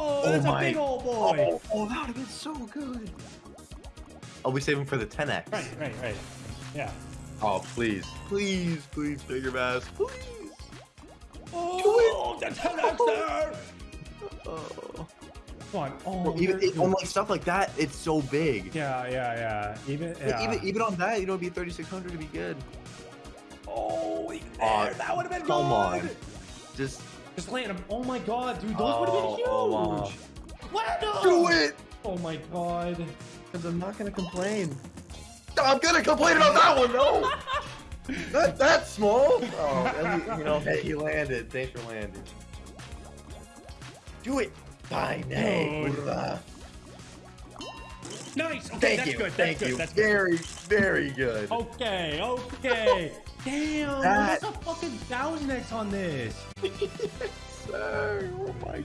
Oh, Oh that's my- a big old boy. Oh, oh, that would have been so good. I'll be saving for the 10x. Right, right, right. Yeah. Oh, please. Please, please, Bigger Bass. Please. Oh, the 10x there. Oh. Come on. Oh, Well, even it, on like stuff like that, it's so big. yeah, yeah, yeah. Even, Like. Even even on that, you know, it'd be 3600 to be good. oh, even Aw, that would have been come good. on. Just Just land him. Oh my god, dude, those would have been huge. Oh, wow. Land 'em! do it, Oh my god. because I'm not gonna complain. I'm gonna complain about that one, no. Not that small. Oh, at you know, hey, he landed. Thanks for landing. Do it. By name! Dude. Urra. Nice. Okay, Thank that's you. good. Thank that's good. you. That's good. very, very good. Okay, okay. Damn, That- there's a fucking thousand X on this. Sir, oh my